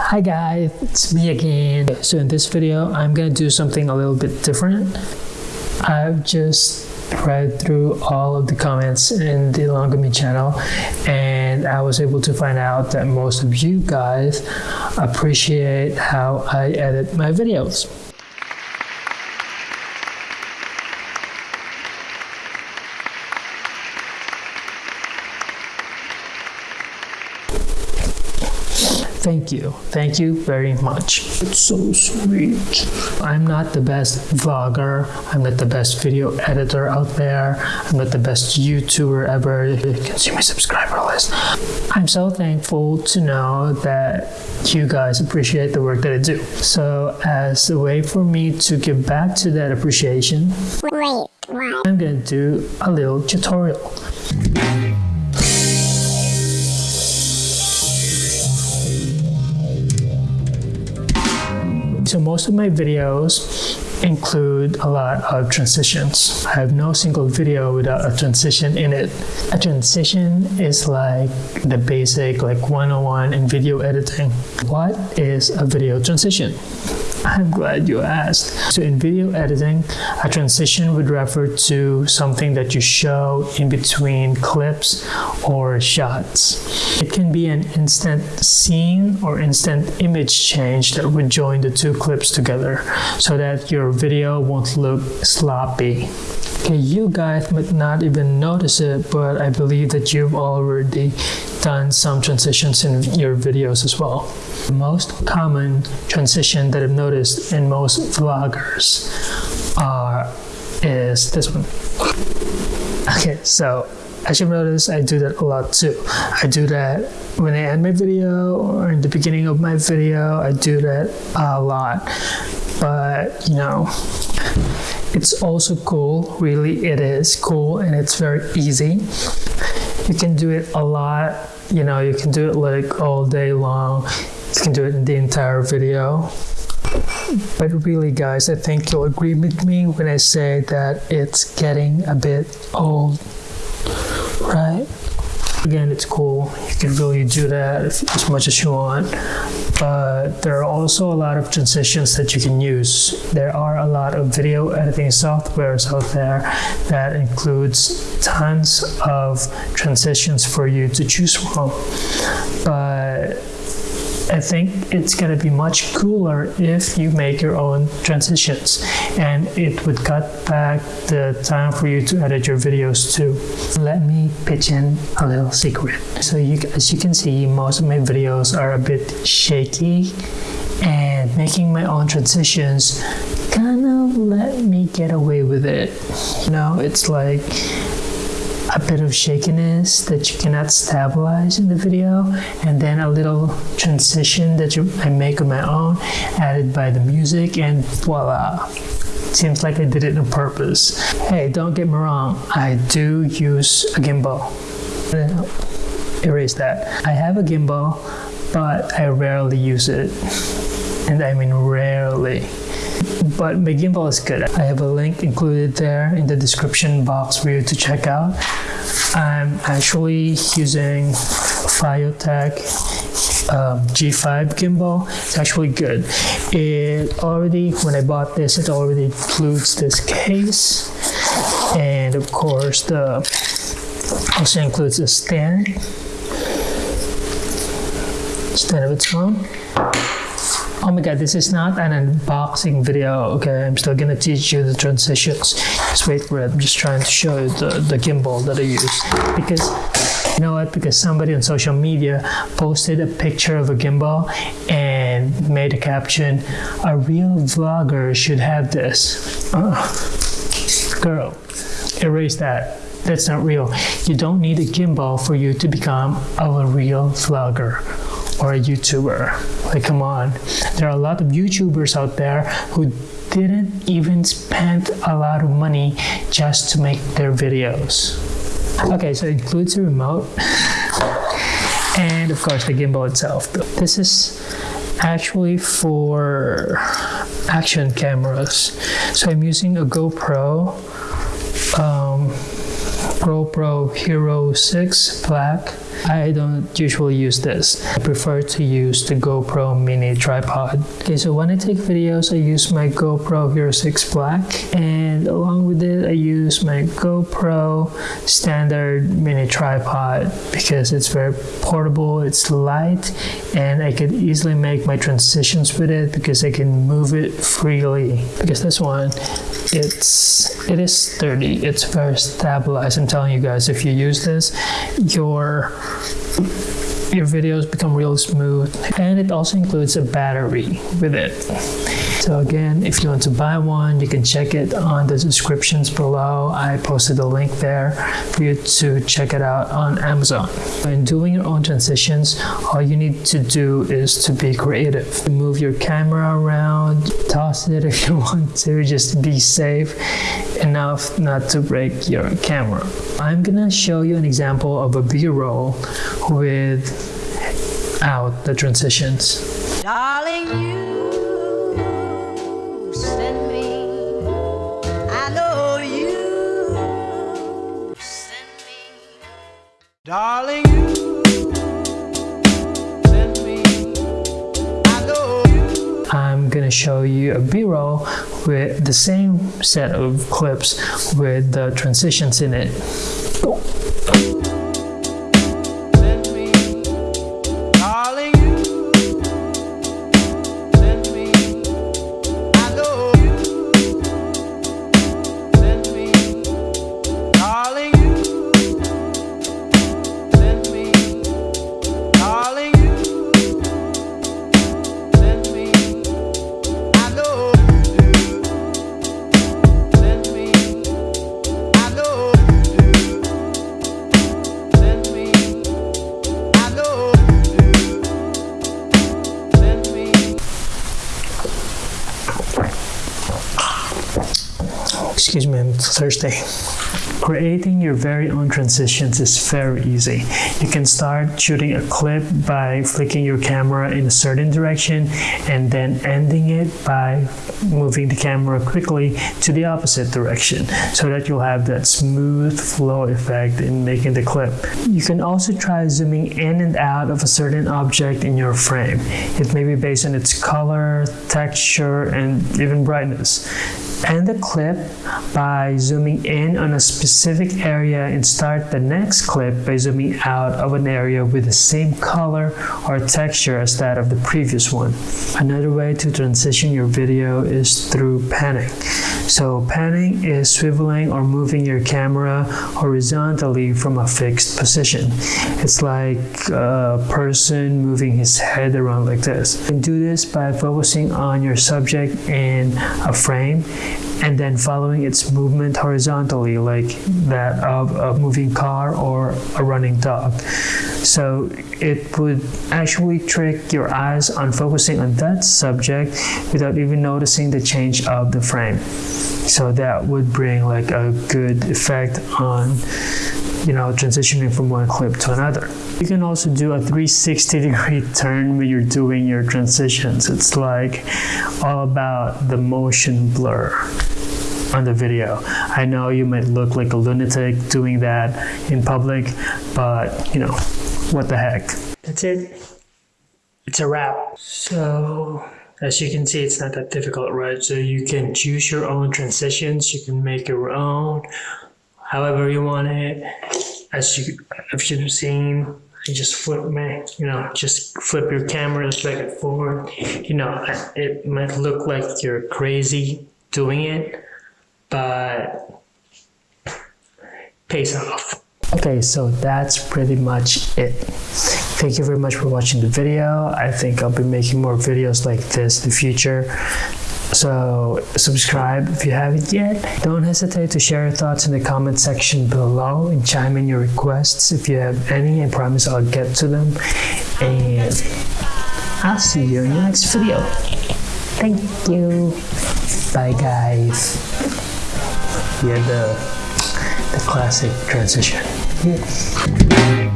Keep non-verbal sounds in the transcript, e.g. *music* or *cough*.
Hi guys, it's me again. So in this video, I'm gonna do something a little bit different. I've just read through all of the comments in the Longami channel and I was able to find out that most of you guys appreciate how I edit my videos. Thank you. Thank you very much. It's so sweet. I'm not the best vlogger. I'm not the best video editor out there. I'm not the best YouTuber ever. You can see my subscriber list. I'm so thankful to know that you guys appreciate the work that I do. So as a way for me to give back to that appreciation, Wait? I'm gonna do a little tutorial. So most of my videos include a lot of transitions. I have no single video without a transition in it. A transition is like the basic like 101 in video editing. What is a video transition? I'm glad you asked. So in video editing, a transition would refer to something that you show in between clips or shots. It can be an instant scene or instant image change that would join the two clips together so that your video won't look sloppy. Okay, you guys might not even notice it, but I believe that you've already done some transitions in your videos as well. The most common transition that I've noticed in most vloggers are is this one. Okay, so as you've noticed, I do that a lot too. I do that when I end my video or in the beginning of my video, I do that a lot. But, you know, it's also cool, really it is cool and it's very easy. You can do it a lot, you know, you can do it like all day long. You can do it in the entire video. But really, guys, I think you'll agree with me when I say that it's getting a bit old, right? Again, it's cool. You can really do that as much as you want. But there are also a lot of transitions that you can use. There are a lot of video editing softwares out there that includes tons of transitions for you to choose from. But I think it's going to be much cooler if you make your own transitions and it would cut back the time for you to edit your videos too. Let me pitch in a little secret. So you, as you can see, most of my videos are a bit shaky and making my own transitions kind of let me get away with it. You know, it's like a bit of shakiness that you cannot stabilize in the video and then a little transition that you, I make on my own added by the music and voila. Seems like I did it on purpose. Hey don't get me wrong I do use a gimbal. Erase that. I have a gimbal but I rarely use it. And I mean rarely but my gimbal is good. I have a link included there in the description box for you to check out. I'm actually using FeiyuTech um, G5 gimbal. It's actually good. It already, when I bought this, it already includes this case. And of course, the also includes a stand, stand of its own. Oh my god, this is not an unboxing video, okay? I'm still gonna teach you the transitions. Just wait for it. I'm just trying to show you the, the gimbal that I use. Because, you know what? Because somebody on social media posted a picture of a gimbal and made a caption, a real vlogger should have this. Girl, erase that. That's not real. You don't need a gimbal for you to become a real vlogger or a YouTuber. Like, come on. There are a lot of YouTubers out there who didn't even spend a lot of money just to make their videos. Okay, so it includes a remote and of course the gimbal itself. This is actually for action cameras. So I'm using a GoPro, um, GoPro Hero 6 Black I don't usually use this. I prefer to use the GoPro mini tripod. Okay, so when I take videos, I use my GoPro Hero 6 Black and along with it, I use my GoPro standard mini tripod because it's very portable, it's light, and I could easily make my transitions with it because I can move it freely. Because this one, it's it is sturdy, it's very stabilized. I'm telling you guys, if you use this, your your videos become real smooth and it also includes a battery with it so again if you want to buy one you can check it on the descriptions below. I posted a link there for you to check it out on amazon. When doing your own transitions all you need to do is to be creative. Move your camera around toss it *laughs* if you want to just be safe enough not to break your camera. I'm gonna show you an example of a b-roll with out the transitions. Darling, Darling, you send me. I know. I'm gonna show you a b-roll with the same set of clips with the transitions in it. Excuse me, thirsty. Creating your very own transitions is very easy. You can start shooting a clip by flicking your camera in a certain direction and then ending it by moving the camera quickly to the opposite direction so that you'll have that smooth flow effect in making the clip. You can also try zooming in and out of a certain object in your frame. It may be based on its color, texture, and even brightness end the clip by zooming in on a specific area and start the next clip by zooming out of an area with the same color or texture as that of the previous one. Another way to transition your video is through panning. So panning is swiveling or moving your camera horizontally from a fixed position. It's like a person moving his head around like this. You can do this by focusing on your subject in a frame and then following its movement horizontally like that of a moving car or a running dog. So it would actually trick your eyes on focusing on that subject without even noticing the change of the frame. So that would bring like a good effect on you know, transitioning from one clip to another. You can also do a 360 degree *laughs* turn when you're doing your transitions. It's like all about the motion blur on the video. I know you might look like a lunatic doing that in public, but you know, what the heck. That's it. It's a wrap. So as you can see, it's not that difficult, right? So you can choose your own transitions. You can make your own however you want it. As you, if you've seen, you just flip me, you know, just flip your camera back and forward. You know, it might look like you're crazy doing it, but pays off. Okay, so that's pretty much it. Thank you very much for watching the video. I think I'll be making more videos like this in the future. So subscribe if you haven't yet. Don't hesitate to share your thoughts in the comment section below and chime in your requests if you have any. I promise I'll get to them. And I'll see you in the next video. Thank you. Bye guys. Yeah, the, the classic transition. Yeah.